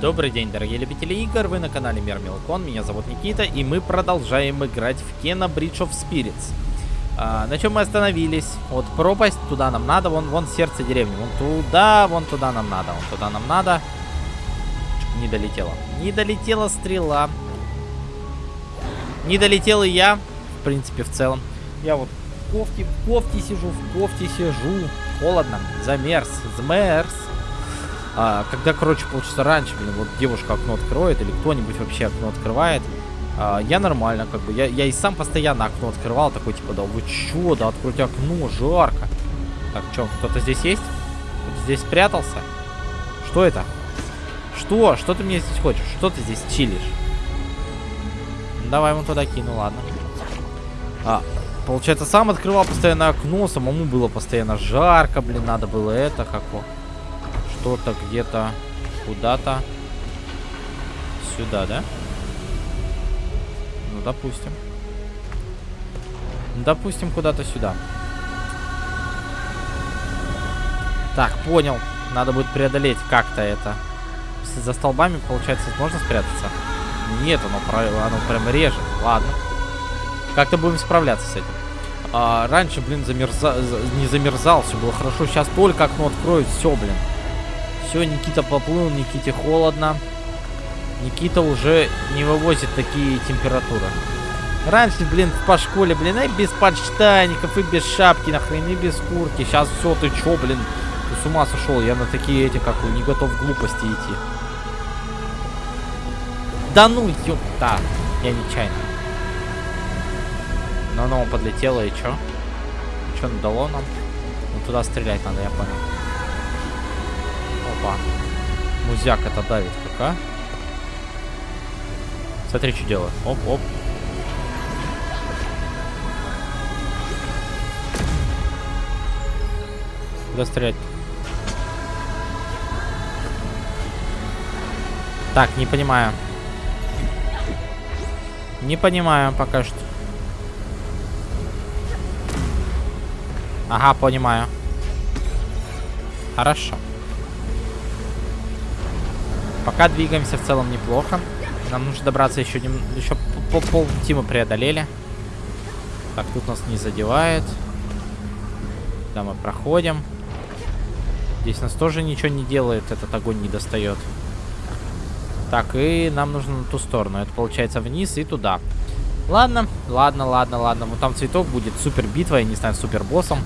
Добрый день, дорогие любители игр, вы на канале Мир Милкон, меня зовут Никита, и мы продолжаем играть в Kena Bridge of Spirits. А, на чем мы остановились? Вот пропасть, туда нам надо, вон, вон сердце деревни, вон туда, вон туда нам надо, вон туда нам надо. Не долетела. Не долетела стрела. Не долетел и я, в принципе, в целом. Я вот в кофте, в кофте сижу, в кофте сижу. Холодно, замерз, замерз. А, когда, короче, полчаса раньше, блин, вот девушка окно откроет, или кто-нибудь вообще окно открывает, а, я нормально, как бы, я, я и сам постоянно окно открывал, такой, типа, да вы чё, да откройте окно, жарко. Так, чё, кто-то здесь есть? Кто-то здесь спрятался? Что это? Что? Что ты мне здесь хочешь? Что ты здесь чилишь? Ну, давай ему туда кину, ладно. А, получается, сам открывал постоянно окно, самому было постоянно жарко, блин, надо было это, как вот что-то где-то куда-то сюда, да? Ну, допустим. Допустим, куда-то сюда. Так, понял. Надо будет преодолеть как-то это. За столбами, получается, можно спрятаться? Нет, оно, оно прям режет. Ладно. Как-то будем справляться с этим. А, раньше, блин, замерза... не замерзал, все было хорошо. Сейчас только окно откроют, все, блин. Все, Никита поплыл, Никите холодно. Никита уже не вывозит такие температуры. Раньше, блин, по школе, блин, и без подштанников, и без шапки, нахрен, и без куртки. Сейчас все, ты чё, блин, ты с ума сошел. Я на такие эти, как не готов глупости идти. Да ну, ёпта. Я нечаянно. Но оно подлетело, и чё? Чё дало нам? Ну, туда стрелять надо, я понял. Опа. Музяк это давит как, а? Смотри, что делаю. Оп, оп. Куда стрелять? Так, не понимаю. Не понимаю пока что. Ага, понимаю. Хорошо. Пока двигаемся в целом неплохо. Нам нужно добраться еще нем... еще пол полпути мы преодолели. Так, тут нас не задевает. Да, мы проходим. Здесь нас тоже ничего не делает, этот огонь не достает. Так, и нам нужно на ту сторону. Это получается вниз и туда. Ладно, ладно, ладно, ладно. Вот там цветок будет супер битва, я не знаю, супер боссом.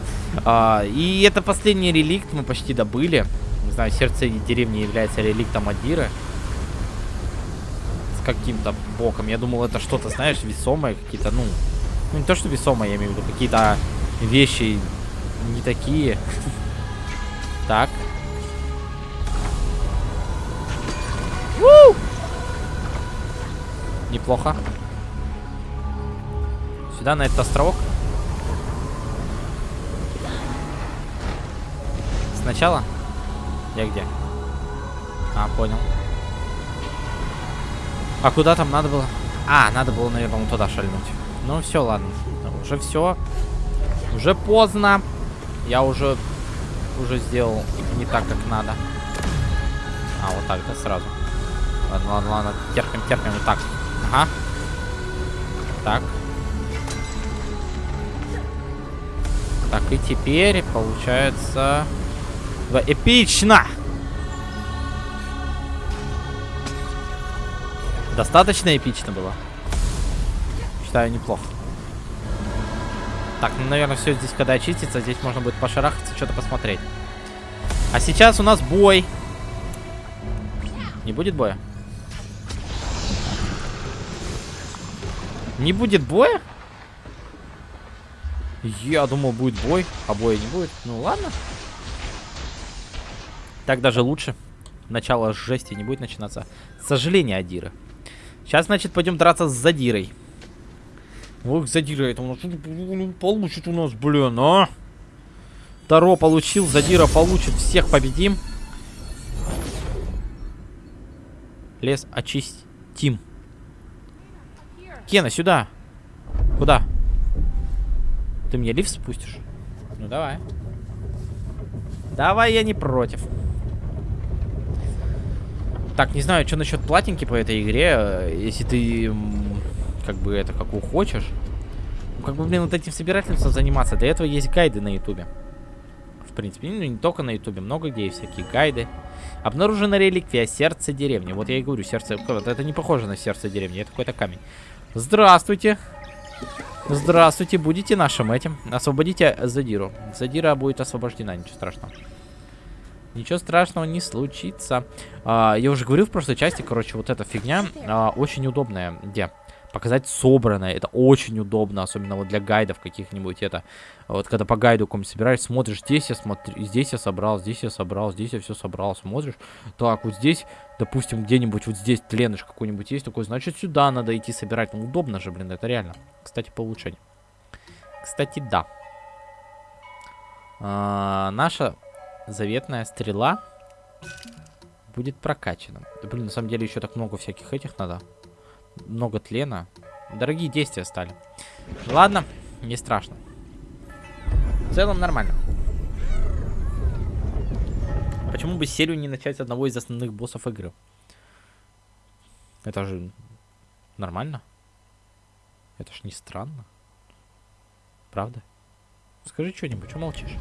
А, и это последний реликт мы почти добыли не знаю, сердце деревни является реликтом Адиры. С каким-то боком. Я думал, это что-то, знаешь, весомое, какие-то, ну... Ну, не то, что весомое, я имею в виду, какие-то вещи не такие. Так. Неплохо. Сюда, на этот островок. Сначала? Я где? А, понял. А куда там надо было? А, надо было, наверное, туда шальнуть. Ну, все, ладно. Уже все. Уже поздно. Я уже уже сделал не так, как надо. А, вот так, да, сразу. Ладно, ладно, ладно. Терпим, терпим. Вот так. Ага. Так. Так, и теперь, получается... Эпично! Достаточно эпично было. Считаю, неплохо. Так, ну, наверное, все здесь, когда очистится, здесь можно будет пошарахаться, что-то посмотреть. А сейчас у нас бой. Не будет боя? Не будет боя? Я думал, будет бой, а боя не будет. Ну, ладно. Так даже лучше. Начало жести не будет начинаться. Сожаление Адира. Сейчас, значит, пойдем драться с Задирой. Ох, Задира, это у нас получит у нас, блин, а? Таро получил, Задира получит, всех победим. Лес очистим. Кена, сюда. Куда? Ты мне лифт спустишь? Ну, давай. Давай, я не против. Так, не знаю, что насчет платинки по этой игре. Если ты, как бы, это, как хочешь. Ну, как бы, блин, вот этим собирательством заниматься. Для этого есть гайды на ютубе. В принципе, ну, не только на ютубе. Много где есть всякие гайды. Обнаружена реликвия сердце деревни. Вот я и говорю, сердце... Это не похоже на сердце деревни, это какой-то камень. Здравствуйте. Здравствуйте, будете нашим этим. Освободите Задиру. Задира будет освобождена, ничего страшного. Ничего страшного не случится. А, я уже говорил в прошлой части, короче, вот эта фигня а, очень удобная. Где? Показать собранное. Это очень удобно, особенно вот для гайдов каких-нибудь. Это вот когда по гайду какому собираешь, смотришь, здесь я смотрю, здесь я собрал, здесь я собрал, здесь я все собрал, смотришь. Так, вот здесь, допустим, где-нибудь вот здесь тленыш какой-нибудь есть такой, значит, сюда надо идти собирать. Ну, удобно же, блин, это реально. Кстати, по улучшению. Кстати, да. А, наша заветная стрела будет прокачана. Да, блин, на самом деле еще так много всяких этих надо. Много тлена. Дорогие действия стали. Ладно, не страшно. В целом нормально. Почему бы серию не начать с одного из основных боссов игры? Это же нормально. Это ж не странно. Правда? Скажи что-нибудь, что молчишь?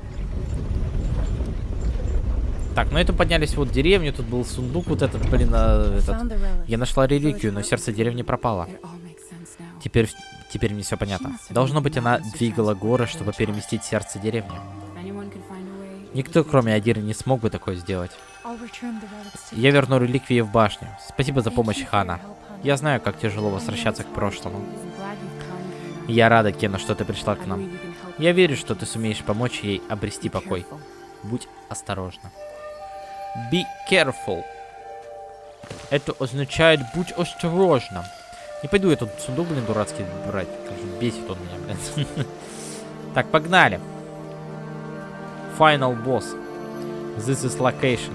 Так, ну это поднялись вот деревню, тут был сундук вот этот, блин, а, этот. Я нашла реликвию, но сердце деревни пропало. Теперь, теперь мне все понятно. Должно быть, она двигала горы, чтобы переместить сердце деревни. Никто, кроме Адиры, не смог бы такое сделать. Я верну реликвии в башню. Спасибо за помощь, Хана. Я знаю, как тяжело возвращаться к прошлому. Я рада, Кена, что ты пришла к нам. Я верю, что ты сумеешь помочь ей обрести покой. Будь осторожна. Be careful. Это означает будь осторожным. Не пойду я тут сундук, блин, дурацкий брать. Бесит он меня, блин. Так, погнали. Final boss. This is location.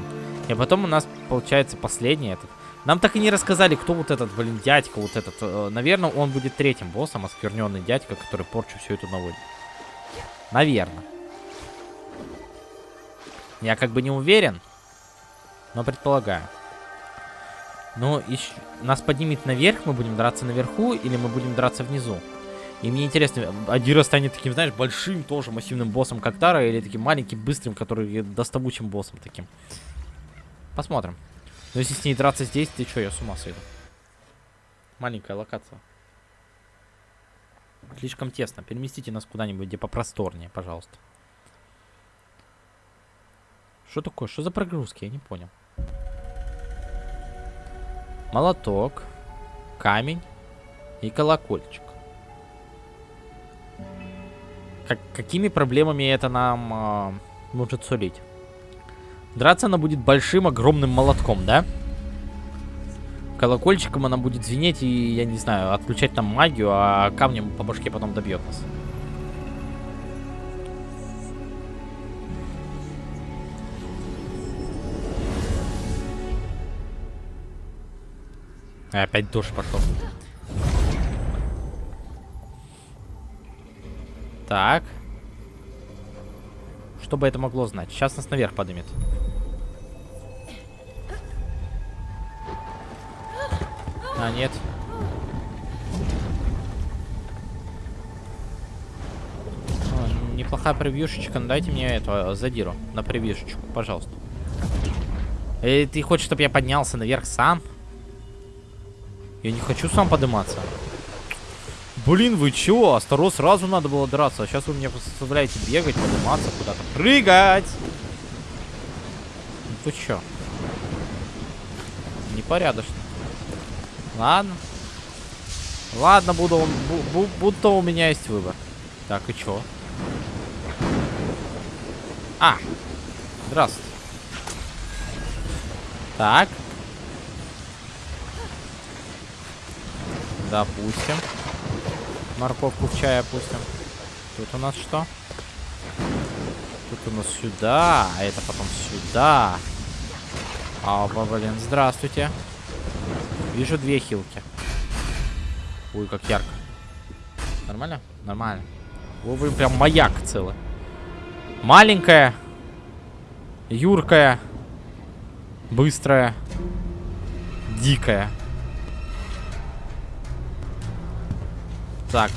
И потом у нас получается последний этот. Нам так и не рассказали, кто вот этот, блин, дядька, вот этот. Э, наверное, он будет третьим боссом, оскверненный дядька, который порчу всю эту наводит. Наверное. Я как бы не уверен. Но предполагаю. Ну, еще... нас поднимет наверх, мы будем драться наверху, или мы будем драться внизу? И мне интересно, Адира станет таким, знаешь, большим тоже массивным боссом, как Тара, или таким маленьким, быстрым, который доставучим боссом таким. Посмотрим. Но если с ней драться здесь, ты что, я с ума сойду. Маленькая локация. Слишком тесно. Переместите нас куда-нибудь, где попросторнее, пожалуйста. Что такое? Что за прогрузки? Я не понял. Молоток, камень и колокольчик. Как, какими проблемами это нам э, может сулить? Драться она будет большим, огромным молотком, да? Колокольчиком она будет звенеть и, я не знаю, отключать нам магию, а камнем по башке потом добьет нас. Опять дождь пошел. Так. Что бы это могло знать? Сейчас нас наверх поднимет. А, нет. О, неплохая превьюшечка. Ну, дайте мне эту э, задиру на превьюшечку, пожалуйста. Э, ты хочешь, чтобы я поднялся наверх сам? Я не хочу сам подниматься. Блин, вы чего? Осторожно, сразу надо было драться. А сейчас вы мне заставляете бегать, подниматься куда-то. Прыгать! Ну ты чё? Непорядочно. Ладно. Ладно, буду, бу, будто у меня есть выбор. Так, и чё? А! Здравствуйте. Так. Допустим. Морковку в чай опустим. Тут у нас что? Тут у нас сюда, а это потом сюда. А, блин, здравствуйте. Вижу две хилки. Ой, как ярко. Нормально? Нормально. О, вы прям маяк целый. Маленькая. Юркая. Быстрая. дикая. Так.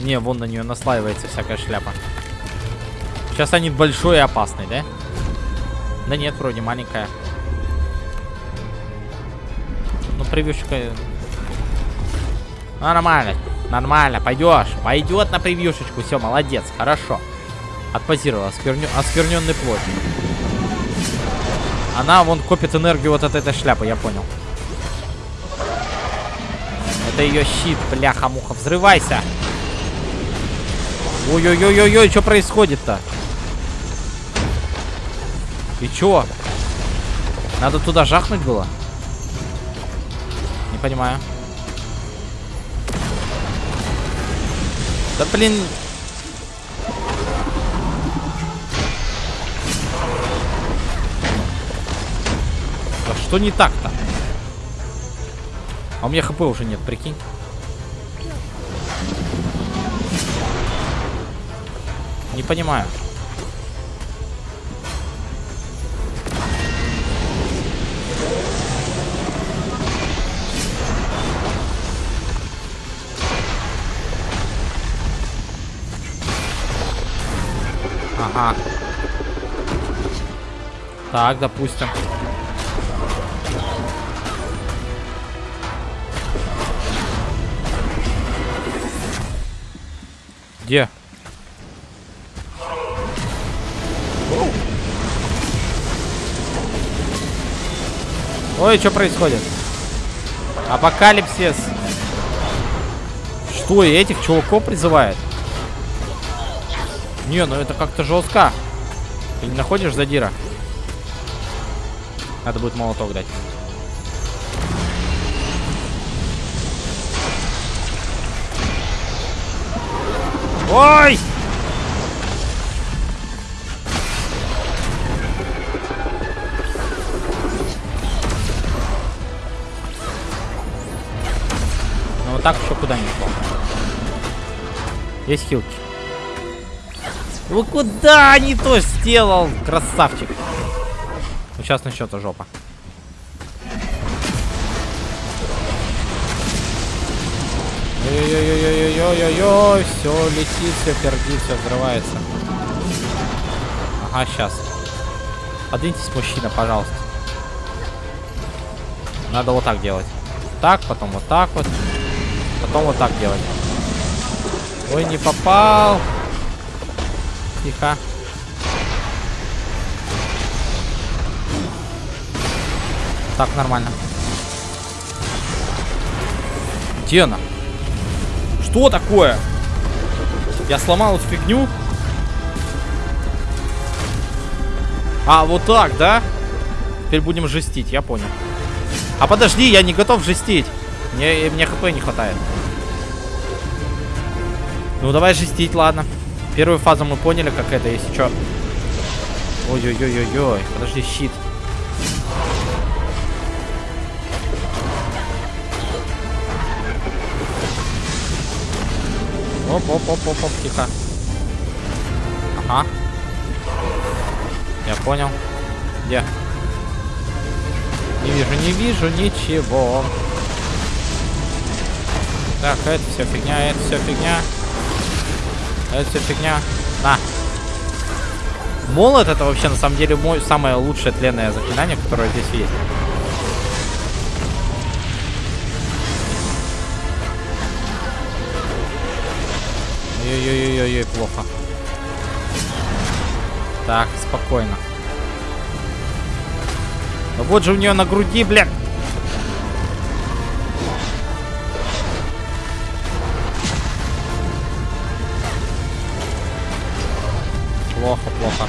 Не, вон на нее наслаивается всякая шляпа. Сейчас станет большой и опасный, да? Да нет, вроде маленькая. Ну, превьюшка... Нормально, нормально, пойдешь. Пойдет на превьюшечку, все, молодец, хорошо. Отпозировала, оскверню... оскверненный плоть. Она вон копит энергию вот от этой шляпы, я понял. Это ее щит, бляха-муха. Взрывайся. Ой-ой-ой-ой-ой, что происходит-то? И чё? Надо туда жахнуть было? Не понимаю. Да блин. Да что не так-то? А у меня хп уже нет, прикинь. Не понимаю. Ага. Так, допустим. Где? Ой, что происходит? Апокалипсис. Что, этих чуваков призывает? Не, ну это как-то жестко. Ты не находишь задира? Надо будет молоток дать. Ой! Ну вот так еще куда не шло. Есть хилки. Вы куда не то сделал, красавчик? Ну, сейчас начнется жопа. Ой-ой-ой-ой-ой-ой-ой, все летит, все пердит, все взрывается. Ага, сейчас. Подвиньтесь, мужчина, пожалуйста. Надо вот так делать. Так, потом вот так вот. Потом вот так делать. Ой, не попал. Тихо. Так, нормально. Где она? Что такое? Я сломал эту фигню? А, вот так, да? Теперь будем жестить, я понял. А подожди, я не готов жестить. Мне, мне хп не хватает. Ну, давай жестить, ладно. Первую фазу мы поняли, как это, если что. Ой-ой-ой-ой-ой. Подожди, щит. Оп-оп-оп-оп-оп, тихо. Ага. Я понял. Где? Не вижу, не вижу ничего. Так, это все фигня, это все фигня. Это все фигня. На. Молот это вообще на самом деле мой самое лучшее тленное заклинание, которое здесь есть. Ой-ой-ой-ой, плохо. Так, спокойно. Ну вот же у нее на груди, блядь. Плохо, плохо.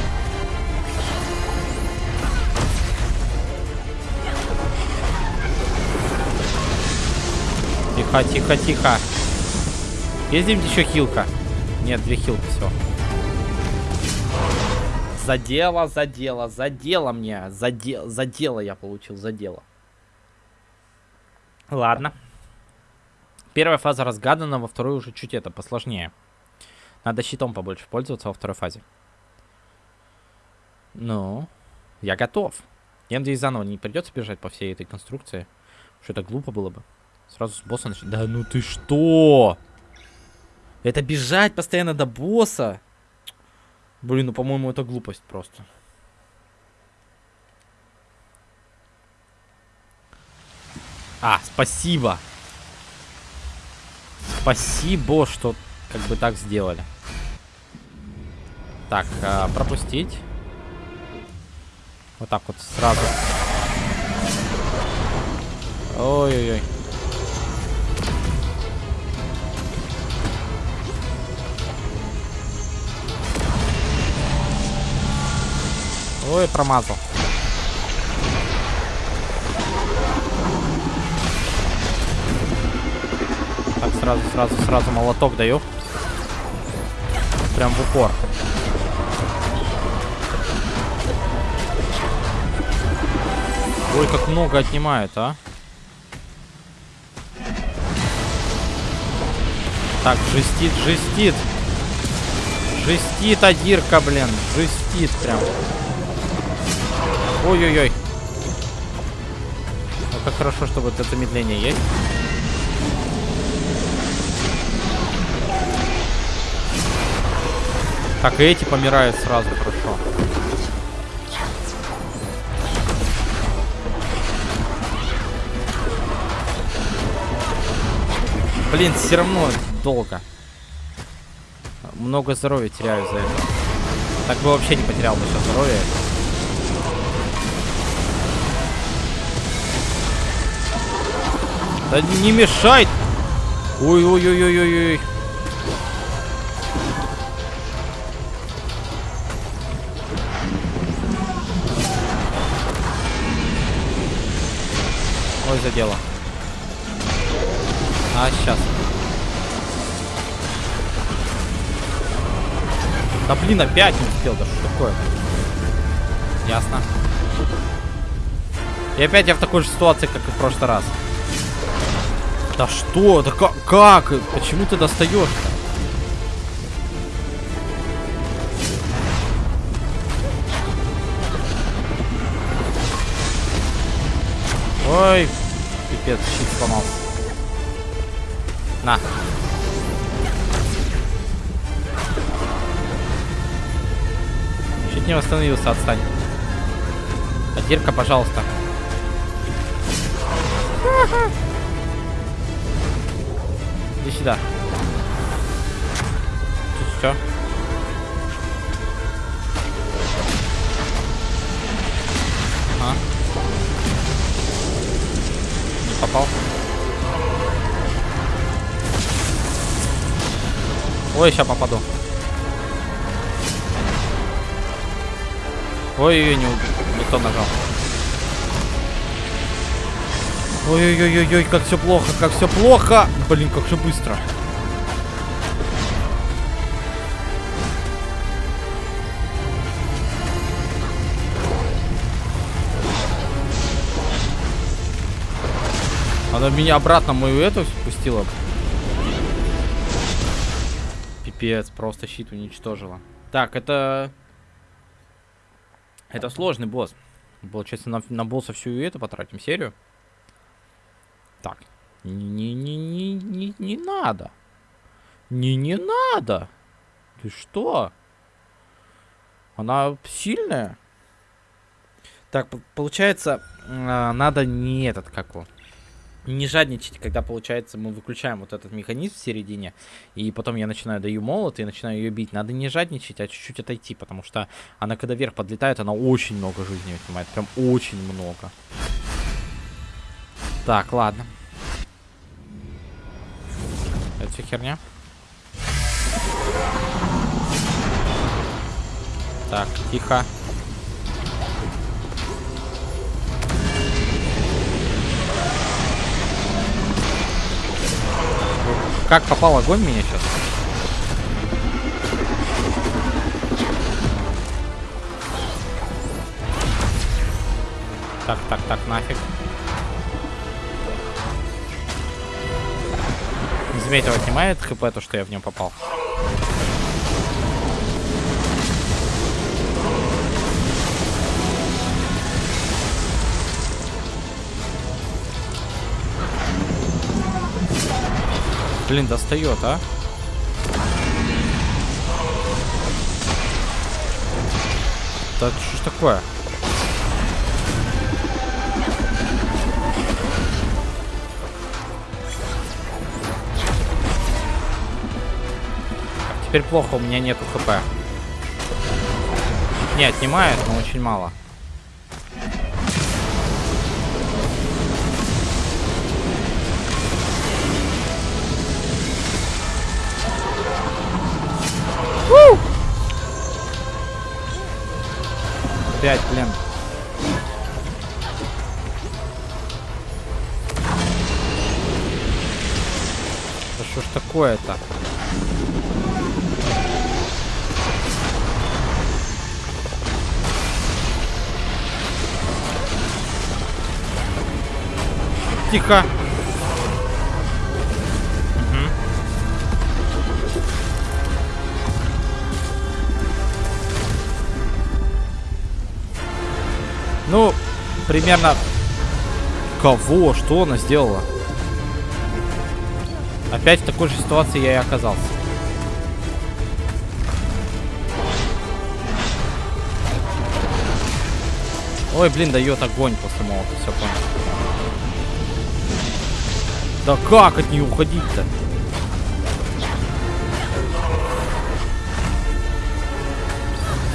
Тихо, тихо, тихо. Есть где еще хилка? Нет, две хилки, все. Задело, задело, задело мне. Задел, задело я получил, задело. Ладно. Первая фаза разгадана, во второй уже чуть это посложнее. Надо щитом побольше пользоваться во второй фазе. Ну. Я готов. Я надеюсь, заново не придется бежать по всей этой конструкции. Что это глупо было бы. Сразу с босса начать. Да ну ты что? Это бежать постоянно до босса? Блин, ну по-моему это глупость просто. А, спасибо. Спасибо, что как бы так сделали. Так, а, пропустить. Вот так вот сразу. Ой-ой-ой. Ой, промазал. Так, сразу, сразу, сразу молоток даю. Прям в упор. Ой, как много отнимает, а. Так, жестит, жестит. Жестит Адирка, блин. Жестит прям. Ой-ой-ой. Ну, как хорошо, что вот это замедление есть. Так, и эти помирают сразу хорошо. Блин, все равно долго. Много здоровья теряю за это. Так бы вообще не потерял бы сейчас здоровье. Да не мешай! Ой-ой-ой-ой-ой-ой. Ой, задело. А, сейчас. Да блин, опять не успел, да что такое? Ясно. И опять я в такой же ситуации, как и в прошлый раз. Да что? Да как? как? Почему ты достаешь? Ой, пипец, щит сломался. На. Чуть не восстановился, отстань. А пожалуйста. Сюда. Тут все. Ага. Не попал. Ой, сейчас попаду. Ой-ой-ой, не, не то нажал. Ой-ой-ой-ой, как все плохо, как все плохо. Блин, как же быстро. Она меня обратно мою эту спустила. Пипец, просто щит уничтожила. Так, это... Это сложный босс. Получается, на, на босса всю эту потратим серию. Так. Не-не-не, не не надо. Не, не надо. Ты что? Она сильная. Так, получается, а, надо не этот, как его, не жадничать, когда, получается, мы выключаем вот этот механизм в середине, и потом я начинаю даю молот и начинаю ее бить. Надо не жадничать, а чуть-чуть отойти, потому что она, когда вверх подлетает, она очень много жизни отнимает, прям очень много. Так, ладно. Это все херня. Так, тихо. Как попал огонь меня сейчас? Так, так, так, нафиг. не заметил, отнимает хп, то, что я в нем попал. Блин, достает, а? Так, что ж такое? Теперь плохо, у меня нету хп. Не, отнимает, но очень мало. Опять, блин. Да что ж такое-то? Тихо. Ну, примерно... Кого? Что она сделала? Опять в такой же ситуации я и оказался. Ой, блин, дает огонь после молота, все понял. Да как от нее уходить-то?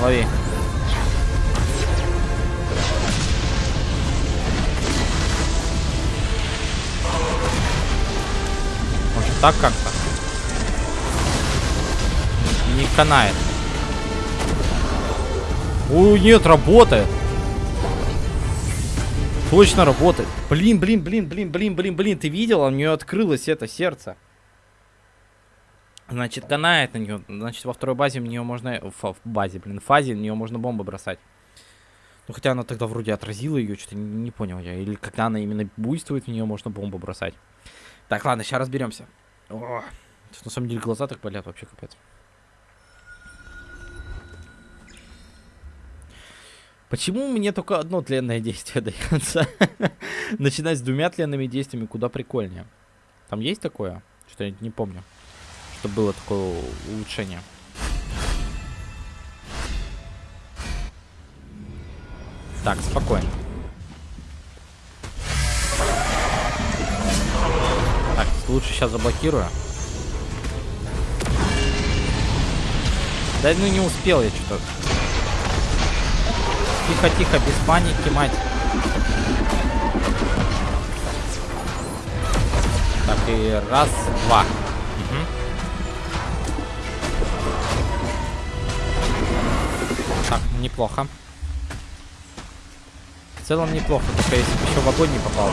Лови. так как-то. Не канает. Ой, нет, работает. Точно работает. Блин, блин, блин, блин, блин, блин, блин. Ты видел? У нее открылось это сердце. Значит, канает на нее. Значит, во второй базе в нее можно... В, базе, блин, фазе в нее можно бомбы бросать. Ну, хотя она тогда вроде отразила ее, что-то не, не понял я. Или когда она именно буйствует, в нее можно бомбу бросать. Так, ладно, сейчас разберемся. О, на самом деле глаза так болят вообще капец. Почему мне только одно тленное действие дается? Начинать с двумя тленными действиями куда прикольнее. Там есть такое? Что я не помню. Что было такое улучшение. Так, спокойно. Лучше сейчас заблокирую. Да ну не успел я что-то. Тихо-тихо, без паники, мать. Так, и раз, два. Угу. Так, неплохо. В целом неплохо, только если бы еще в огонь не попал.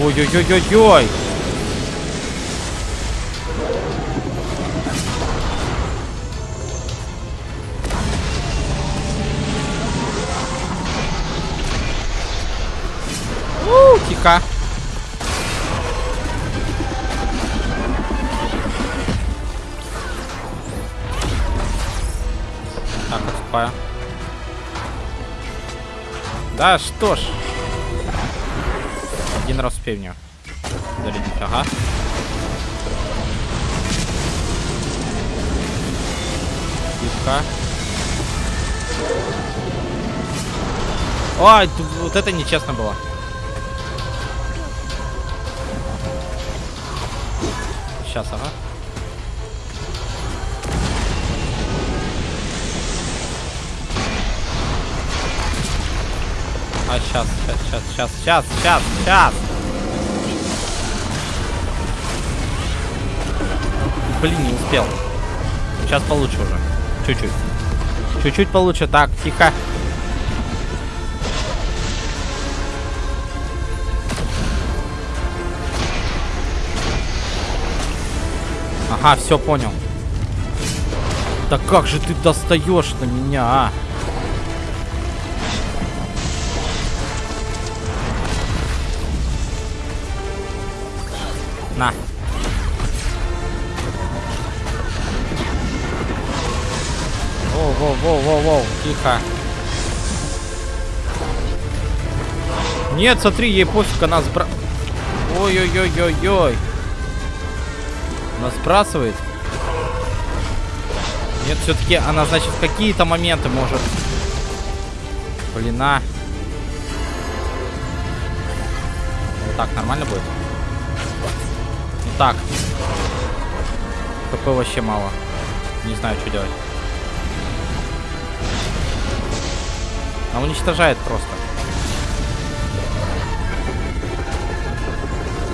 Ой-ой-ой-ой-ой! Тихо. Так, отступаю. Да что ж. Один раз успею в нее. Зарядить, ага. Тихо. Ой, вот это нечестно было. Сейчас, ага. А, сейчас, сейчас, сейчас, сейчас, сейчас, сейчас. Блин, не успел. Сейчас получше уже. Чуть-чуть. Чуть-чуть получше. Так, тихо. Ага, все понял. Да как же ты достаешь на меня, а? На. Воу-воу-воу-воу-воу. Тихо. Нет, смотри, ей пофиг, она сбра... Ой-ой-ой-ой-ой. Она сбрасывает. Нет, все-таки она, значит, в какие-то моменты может... Блин, а. Вот так нормально будет? Ну так. ХП вообще мало. Не знаю, что делать. Она уничтожает просто.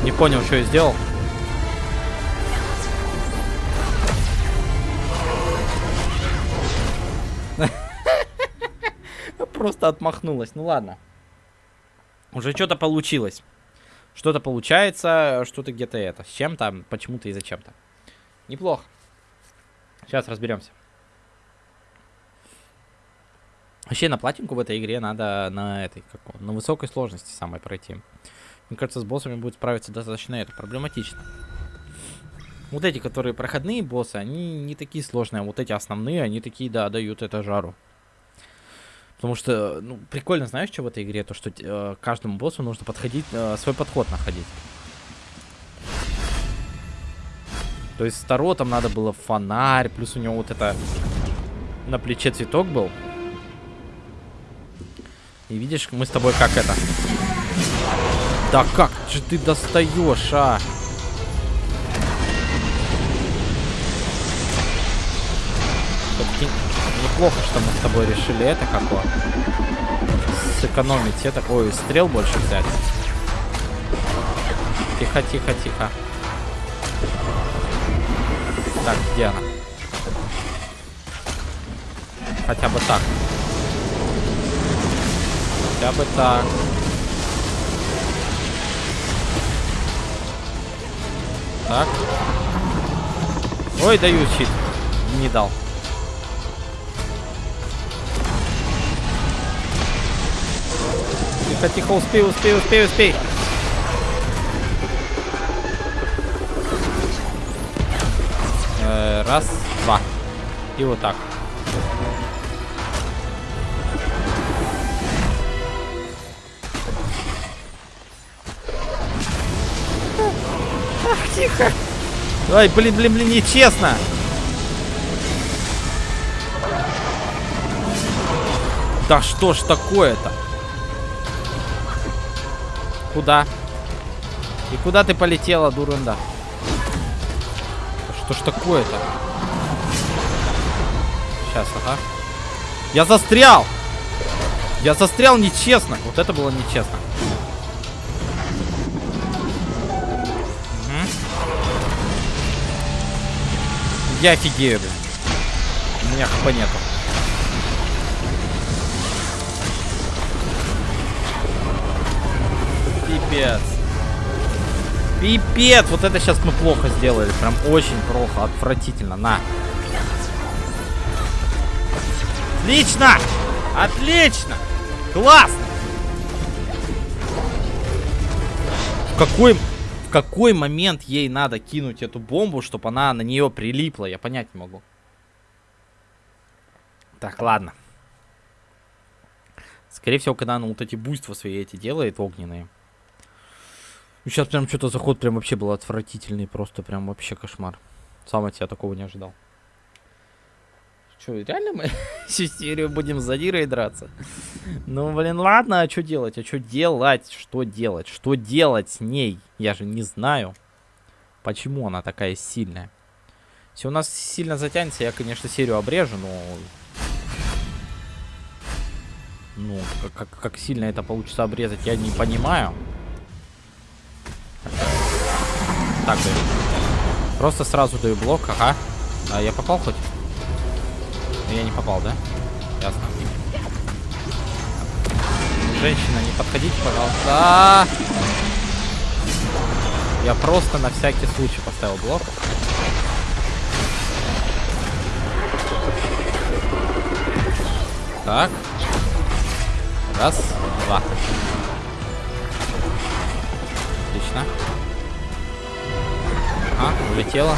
Не понял, что я сделал. Просто отмахнулась. Ну ладно. Уже что-то получилось. Что-то получается, что-то где-то это. С чем-то, почему-то и зачем-то. Неплохо. Сейчас разберемся. Вообще на платинку в этой игре надо на этой, как, на высокой сложности самой пройти. Мне кажется, с боссами будет справиться достаточно это проблематично. Вот эти, которые проходные боссы, они не такие сложные, а вот эти основные, они такие, да, дают это жару. Потому что, ну, прикольно, знаешь, что в этой игре? То, что э, каждому боссу нужно подходить, э, свой подход находить. То есть Старо там надо было фонарь, плюс у него вот это на плече цветок был. И видишь, мы с тобой как это... Да как же ты достаешь, а? Неплохо, что мы с тобой решили это какое. Сэкономить это. Ой, стрел больше взять. Тихо, тихо, тихо. Так, где она? Хотя бы так. Хотя бы так. Так. Ой, даю щит. Не дал. Тихо, тихо, успей, успей, успей, успей. Э, раз, два. И вот так. Ах, тихо. Ай, блин, блин, блин, нечестно. Да что ж такое-то? Куда? И куда ты полетела, дурында? Что ж такое-то? Сейчас, ага. Я застрял! Я застрял нечестно. Вот это было нечестно. Угу. Я офигею, блин. У меня хп нету. Пипец. Пипец! Вот это сейчас мы плохо сделали. Прям очень плохо. Отвратительно. На. Отлично! Отлично! Классно! В какой, в какой момент ей надо кинуть эту бомбу, чтобы она на нее прилипла? Я понять не могу. Так, ладно. Скорее всего, когда она вот эти буйства свои эти делает, огненные. Сейчас прям что-то заход прям вообще был отвратительный, просто прям вообще кошмар. Сам от себя такого не ожидал. Что, реально мы всю серию будем с задирой драться? Ну, блин, ладно, а что делать? А что делать? Что делать? Что делать с ней? Я же не знаю. Почему она такая сильная? Если у нас сильно затянется, я, конечно, серию обрежу, но... Ну, как, как, как сильно это получится обрезать, я не понимаю. Так, даю. Просто сразу даю блок, ага. А я попал хоть? Я не попал, да? Ясно. Женщина, не подходите, пожалуйста. Я просто на всякий случай поставил блок. Так. Раз, два. Отлично. А, улетела.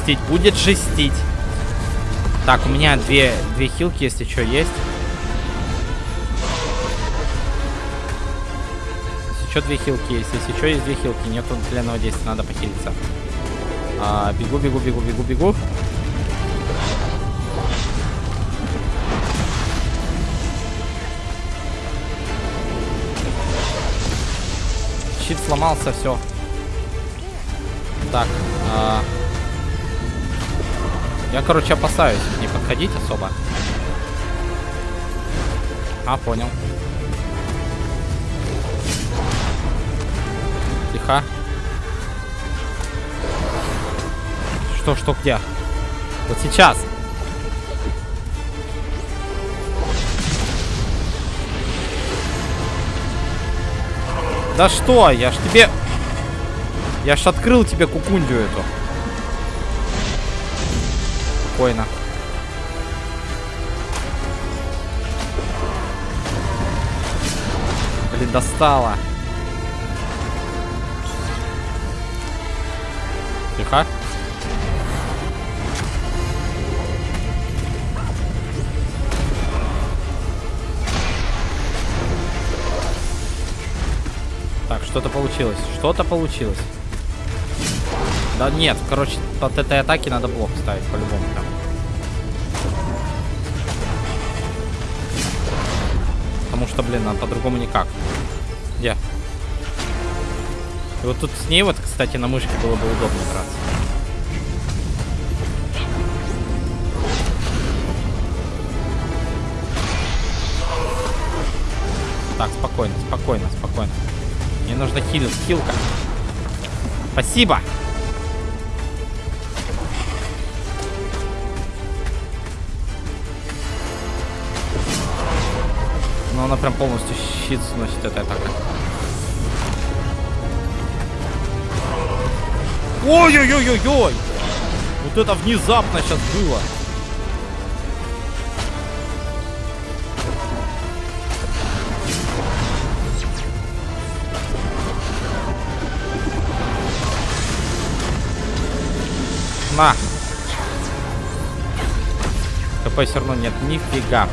Жестить. Будет жестить. Так, у меня две, две хилки, если что, есть. Если что, две хилки есть. Если что, есть две хилки. Нету длинного действия, надо похилиться. А, бегу, бегу, бегу, бегу, бегу. Щит сломался, все. Так. А... Я, короче, опасаюсь не подходить особо. А, понял. Тихо. Что, что, где? Вот сейчас. Да что? Я ж тебе... Я ж открыл тебе кукундю эту. Спокойно. Блин, достала. Тихо. Так, что-то получилось. Что-то получилось. Да нет, короче, от этой атаки надо блок ставить по-любому прям. Потому что, блин, а по-другому никак. Где? И вот тут с ней вот, кстати, на мышке было бы удобно драться. Так, спокойно, спокойно, спокойно. Мне нужно хил, хилка. Спасибо! Но она прям полностью щит сносит эта атака. Ой-ой-ой-ой-ой! Вот это внезапно сейчас было. На! КП все равно нет нифига.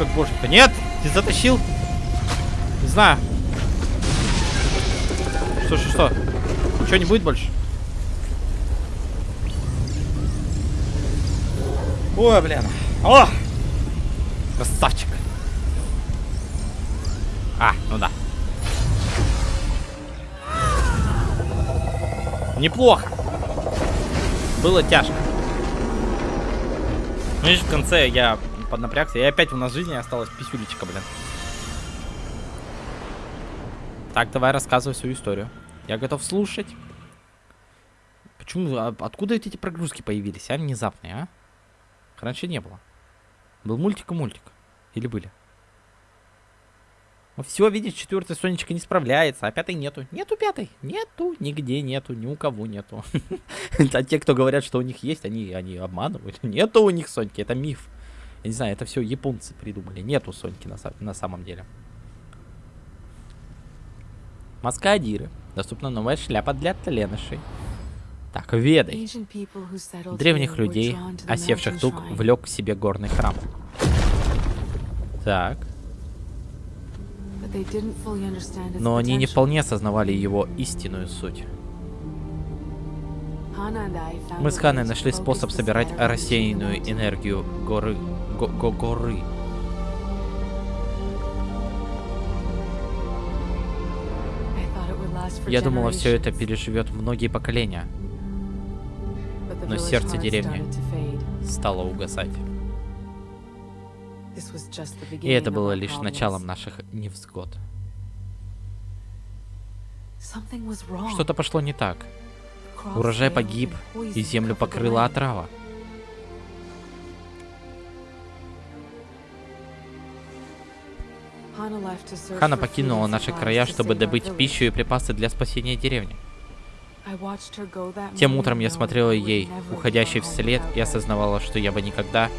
Как боженька. Нет, ты затащил. Не знаю. Что, что, что? Ничего не будет больше? Ой, блин. О! Красавчик. А, ну да. Неплохо. Было тяжко. Ну, видишь, в конце я поднапрягся. И опять у нас жизни осталась писюлечка, блин. Так, давай рассказывай свою историю. Я готов слушать. Почему? А откуда эти прогрузки появились, а? Внезапные, а? Раньше не было. Был мультик и мультик. Или были? Ну все, видишь, четвертая Сонечка не справляется, а пятой нету. Нету пятой. Нету, нигде нету, ни у кого нету. А те, кто говорят, что у них есть, они, они обманывают. Нету у них Соньки, это миф. Я не знаю, это все японцы придумали. Нету Соньки на, на самом деле. Маска Адиры. Доступна новая шляпа для тленышей. Так, ведай. Древних людей, осевших тут, влек к себе горный храм. Так. Но они не вполне осознавали его истинную суть. Мы с Ханой нашли способ собирать рассеянную энергию горы... Го -го горы. Я думала, все это переживет многие поколения. Но сердце деревни стало угасать. И это было лишь началом наших невзгод. Что-то пошло не так. Урожай погиб, и землю покрыла отрава. Хана покинула наши края, чтобы добыть пищу и припасы для спасения деревни. Тем утром я смотрела ей, уходящей вслед, и осознавала, что я бы никогда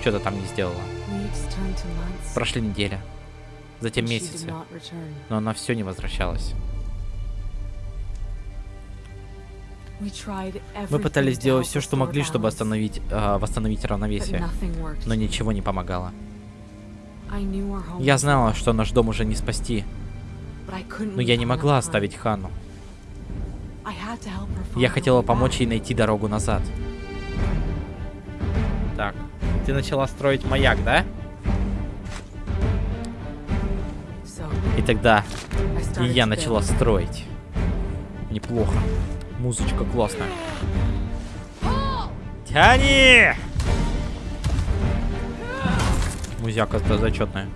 что-то там не сделала. Прошли недели, затем месяцы, но она все не возвращалась. Мы пытались сделать все, что могли, чтобы остановить, э, восстановить равновесие, но ничего не помогало. Я знала, что наш дом уже не спасти, но я не могла оставить Хану. Я хотела помочь ей найти дорогу назад. Так, ты начала строить маяк, да? И тогда и я начала строить. Неплохо. Музычка классная. Тяни! Музяка-то зачетная.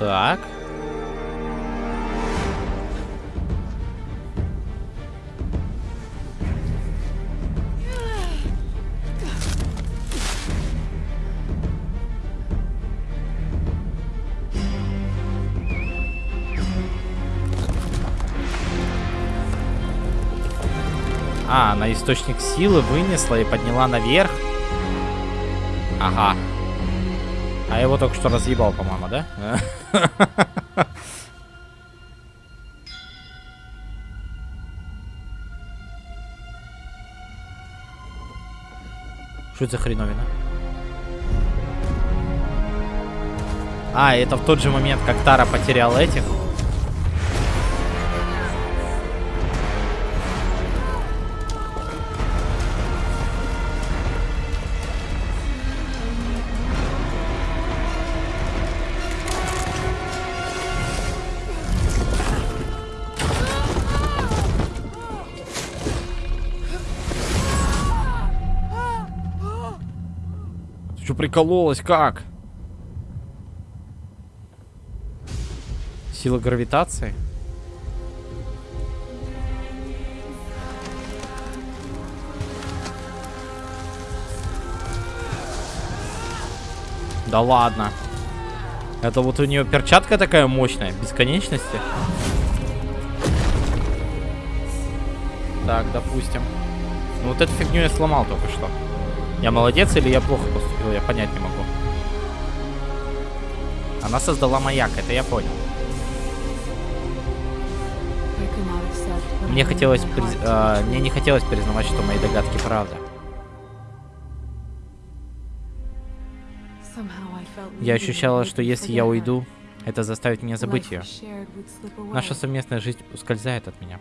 Так. А, она источник силы вынесла и подняла наверх. Ага. А его только что разъебал, по-моему, да? Что это за хреновина? А, это в тот же момент, как Тара потерял этих. Прикололась, как? Сила гравитации? Да ладно. Это вот у нее перчатка такая мощная, бесконечности. Так, допустим. Ну вот эту фигню я сломал только что. Я молодец или я плохо поступил, я понять не могу. Она создала маяк, это я понял. Мне хотелось, приз... э, мне не хотелось признавать, что мои догадки правда. Я ощущала, что если я уйду, это заставит меня забыть ее. Наша совместная жизнь ускользает от меня.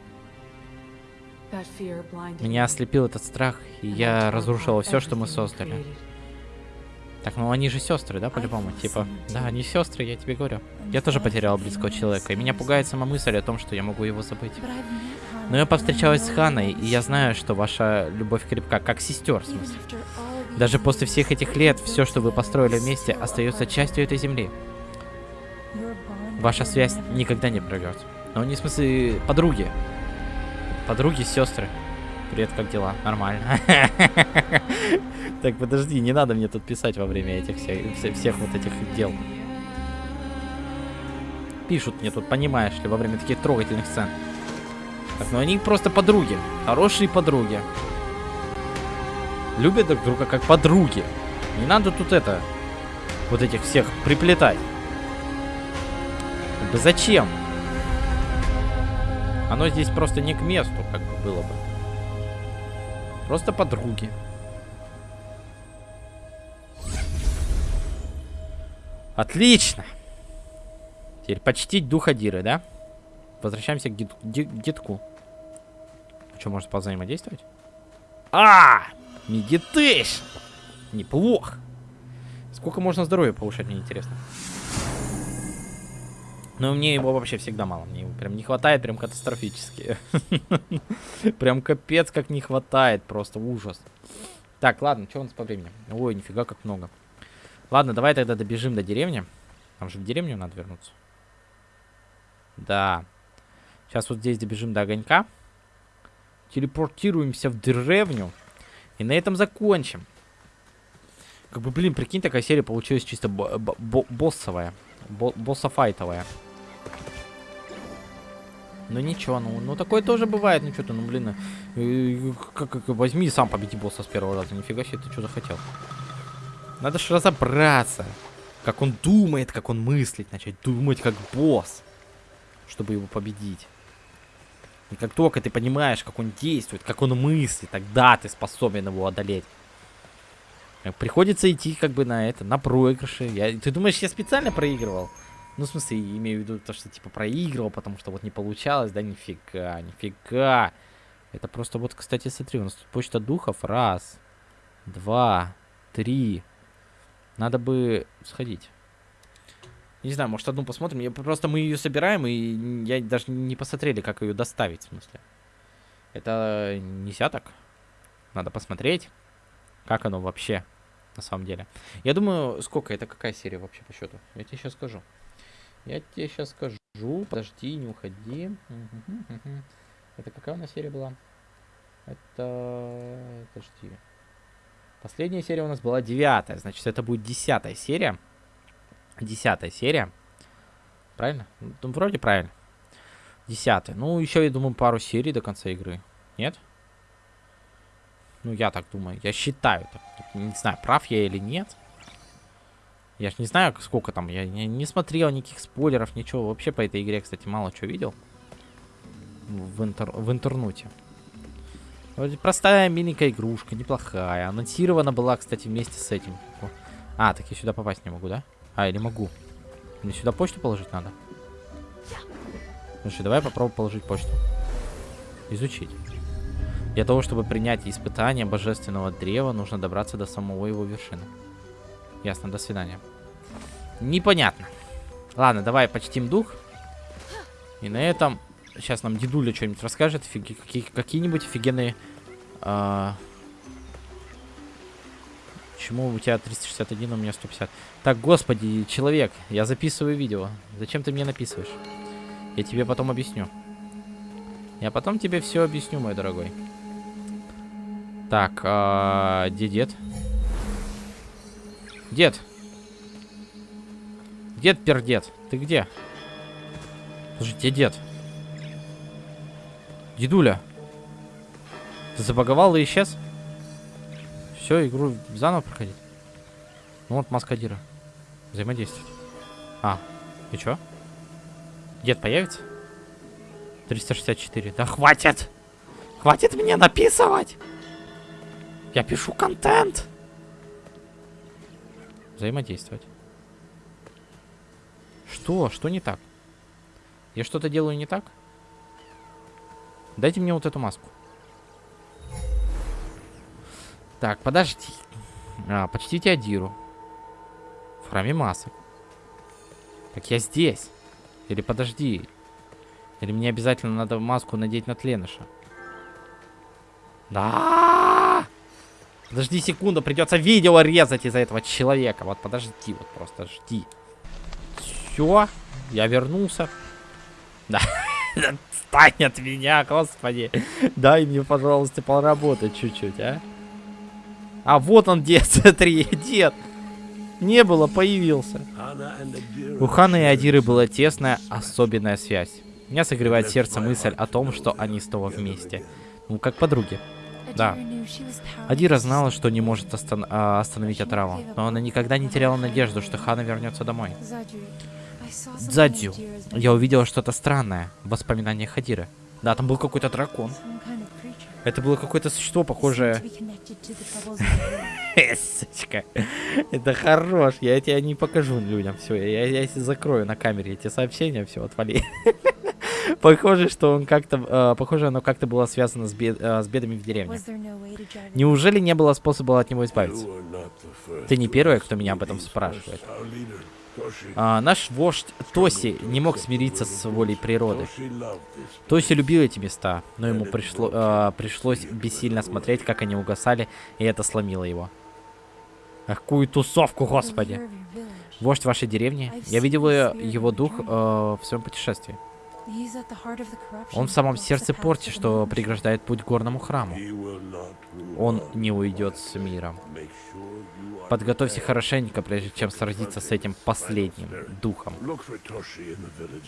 Меня ослепил этот страх, и я разрушила все, что мы создали. Так, ну они же сестры, да, по-любому? Типа, да, они сестры, я тебе говорю. Я тоже потеряла близкого человека, и меня пугает сама мысль о том, что я могу его забыть. Но я повстречалась с Ханой, и я знаю, что ваша любовь крепка, как сестер, в смысле. Даже после всех этих лет, все, что вы построили вместе, остается частью этой земли. Ваша связь никогда не пройдет. Но не в смысле подруги. Подруги, сестры. Привет, как дела? Нормально. Так, подожди, не надо мне тут писать во время этих всех, вот этих дел. Пишут мне тут, понимаешь ли, во время таких трогательных сцен. Так, ну они просто подруги. Хорошие подруги. Любят друг друга как подруги. Не надо тут это... вот этих всех приплетать. Зачем? Оно здесь просто не к месту, как бы было бы. Просто подруги. Отлично. Теперь почтить духа Диры, да? Возвращаемся к детку. Что, может позаимодействовать? А! Meditation! Неплохо. Сколько можно здоровья повышать, мне интересно. Но мне его вообще всегда мало. Мне его прям не хватает, прям катастрофически. Прям капец как не хватает. Просто ужас. Так, ладно, что у нас по времени? Ой, нифига как много. Ладно, давай тогда добежим до деревни. Там же в деревню надо вернуться. Да. Сейчас вот здесь добежим до огонька. Телепортируемся в деревню. И на этом закончим. Как бы, блин, прикинь, такая серия получилась чисто боссовая. Бо боссофайтовая. Ну ничего, ну, ну такое тоже бывает, ну что-то, ну блин, э, как, как, возьми сам победи босса с первого раза, нифига себе, ты что захотел. Надо же разобраться, как он думает, как он мыслит, начать думать как босс, чтобы его победить. И как только ты понимаешь, как он действует, как он мыслит, тогда ты способен его одолеть. Приходится идти как бы на это, на проигрыши. Я, ты думаешь, я специально проигрывал? Ну, в смысле, имею в виду то, что, типа, проигрывал, потому что вот не получалось, да, нифига, нифига. Это просто вот, кстати, смотри, у нас тут почта духов. Раз, два, три. Надо бы сходить. Не знаю, может, одну посмотрим. Я, просто мы ее собираем, и я даже не посмотрели, как ее доставить, в смысле. Это нельзя так. Надо посмотреть, как оно вообще, на самом деле. Я думаю, сколько, это какая серия вообще по счету? Я тебе сейчас скажу. Я тебе сейчас скажу. Подожди, не уходи. Это какая у нас серия была? Это... Подожди. Последняя серия у нас была девятая. Значит, это будет десятая серия. Десятая серия. Правильно? Ну, вроде правильно. Десятая. Ну, еще, я думаю, пару серий до конца игры. Нет? Ну, я так думаю. Я считаю. Не знаю, прав я или нет. Я ж не знаю, сколько там. Я не, не смотрел никаких спойлеров, ничего. Вообще по этой игре, кстати, мало чего видел. В, интер в интернете. Простая миленькая игрушка, неплохая. Анонсирована была, кстати, вместе с этим. А, так я сюда попасть не могу, да? А, или могу. Мне сюда почту положить надо? Слушай, давай попробуем положить почту. Изучить. Для того, чтобы принять испытание божественного древа, нужно добраться до самого его вершины. Ясно, до свидания. Непонятно. Ладно, давай почтим дух. И на этом сейчас нам дедуля что-нибудь расскажет. Какие-нибудь офигенные... А... Почему у тебя 361, а у меня 150? Так, господи, человек, я записываю видео. Зачем ты мне написываешь? Я тебе потом объясню. Я потом тебе все объясню, мой дорогой. Так, а, где дед? Дед. Дед пердед. Ты где? Слушай, где дед? Дедуля. Ты забаговал и исчез? Все, игру заново проходить. Ну вот маска Дира. Взаимодействовать. А, и чё? Дед появится? 364. Да хватит! Хватит мне написывать! Я пишу контент! Взаимодействовать. Что? Что не так? Я что-то делаю не так? Дайте мне вот эту маску. Так, подожди. А, почтите Адиру. В храме масок. Так я здесь. Или подожди. Или мне обязательно надо маску надеть на Тленыша. Да! Подожди секунду, придется видео резать из-за этого человека. Вот подожди, вот просто жди. Все, я вернулся. Да, отстань от меня, господи. Дай мне, пожалуйста, поработать чуть-чуть, а. А вот он, дед, смотри, дед. Не было, появился. У Ханы и Адиры была тесная, особенная связь. Меня согревает сердце мысль о том, что они снова вместе. Ну, как подруги. Да. Адира знала, что не может остан а, остановить отраву, но она никогда не теряла надежду, что Хана вернется домой. Дзадзю, я увидела что-то странное в воспоминаниях Хадиры. Да, там был какой-то дракон. Это было какое-то существо, похожее... Сучка. Это хорош. Я тебя не покажу людям. Все, я, я, я закрою на камере эти сообщения. Все, отвали. Похоже, что он как-то... Э, похоже, оно как-то было связано с, бед, э, с бедами в деревне. Неужели не было способа от него избавиться? Ты не первый, кто меня об этом спрашивает. А, наш вождь Тоси не мог смириться с волей природы. Тоси любил эти места, но ему пришло, а, пришлось бессильно смотреть, как они угасали, и это сломило его. Ах, какую тусовку, господи! Вождь вашей деревни? Я видел его дух э, в своем путешествии. Он в самом сердце порти, что преграждает путь горному храму. Он не уйдет с миром. Подготовься хорошенько, прежде чем сразиться с этим последним духом.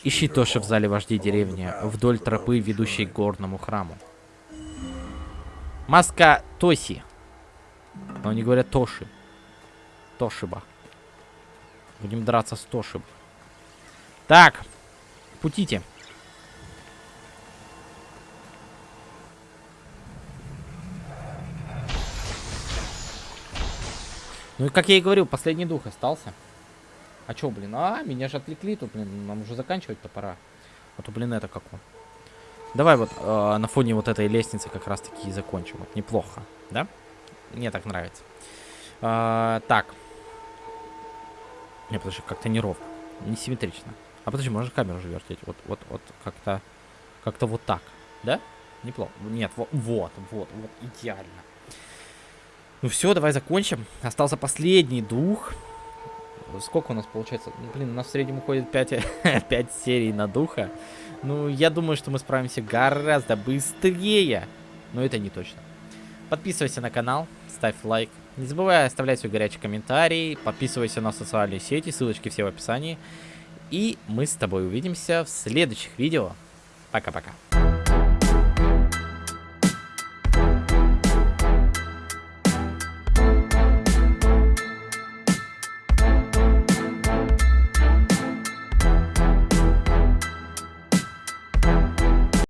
Ищи Тоши в зале вождей деревни, вдоль тропы, ведущей к горному храму. Маска Тоси. Но они говорят Тоши. Тошиба. Будем драться с Тошиб. Так. Путите. Ну и как я и говорил, последний дух остался. А чё, блин? А, меня же отвлекли тут, блин. Нам уже заканчивать-то пора. А то, блин, это как он. Давай вот э, на фоне вот этой лестницы как раз таки и закончим. Вот неплохо, да? Мне так нравится. Э, так. Не, подожди, как-то неровно. Несимметрично. А подожди, можно камеру уже вертеть. Вот, вот, вот, как-то... Как-то вот так. Да? Неплохо. Нет, вот, вот, вот, вот, идеально. Ну все, давай закончим. Остался последний дух. Сколько у нас получается? Ну, блин, у нас в среднем уходит 5, 5 серий на духа. Ну, я думаю, что мы справимся гораздо быстрее. Но это не точно. Подписывайся на канал, ставь лайк. Не забывай оставлять свой горячий комментарий. Подписывайся на социальные сети, ссылочки все в описании. И мы с тобой увидимся в следующих видео. Пока-пока.